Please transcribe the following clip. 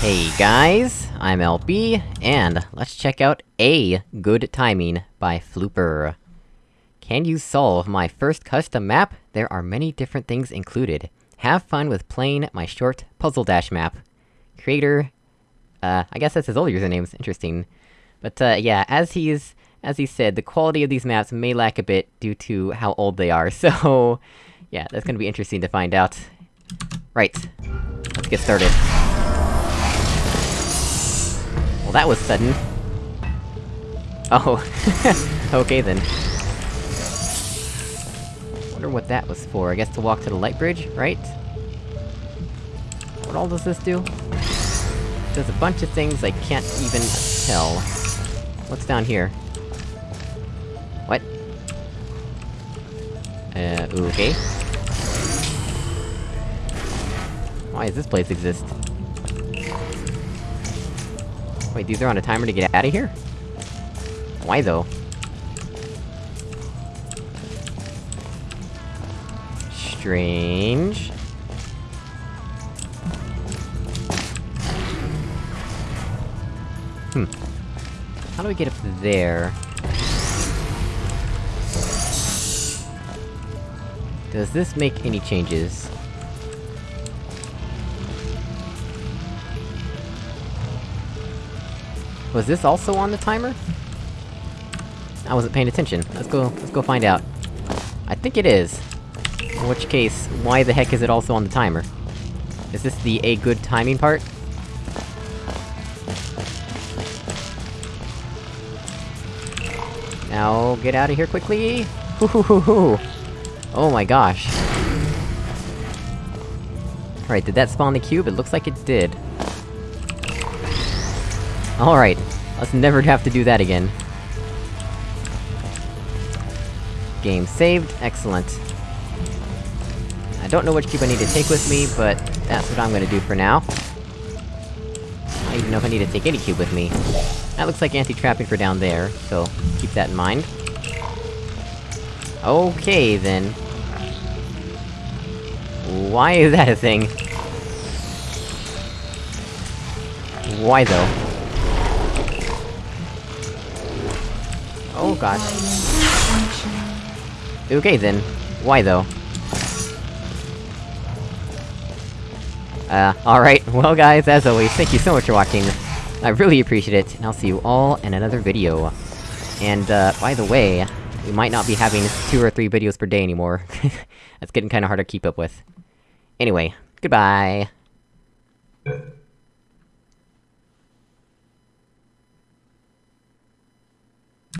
Hey guys, I'm LB, and let's check out A Good Timing by Flooper. Can you solve my first custom map? There are many different things included. Have fun with playing my short Puzzle Dash map. Creator... Uh, I guess that's his old username's interesting. But, uh, yeah, as he's... As he said, the quality of these maps may lack a bit due to how old they are, so... Yeah, that's gonna be interesting to find out. Right. Let's get started. Well, that was sudden. Oh. okay then. Wonder what that was for, I guess to walk to the light bridge, right? What all does this do? Does a bunch of things I can't even tell. What's down here? What? Uh, okay. Why does this place exist? Wait, these are on a timer to get out of here? Why though? Strange... Hmm. How do we get up there? Does this make any changes? Was this also on the timer? I wasn't paying attention. Let's go- let's go find out. I think it is. In which case, why the heck is it also on the timer? Is this the a good timing part? Now, get out of here quickly! Oh my gosh. Alright, did that spawn the cube? It looks like it did. Alright, let's never have to do that again. Game saved, excellent. I don't know which cube I need to take with me, but that's what I'm gonna do for now. I don't even know if I need to take any cube with me. That looks like anti-trapping for down there, so keep that in mind. Okay, then. Why is that a thing? Why though? Oh gosh. Okay then. Why though? Uh, alright, well guys, as always, thank you so much for watching. I really appreciate it, and I'll see you all in another video. And, uh, by the way, we might not be having two or three videos per day anymore. That's getting kinda hard to keep up with. Anyway, goodbye!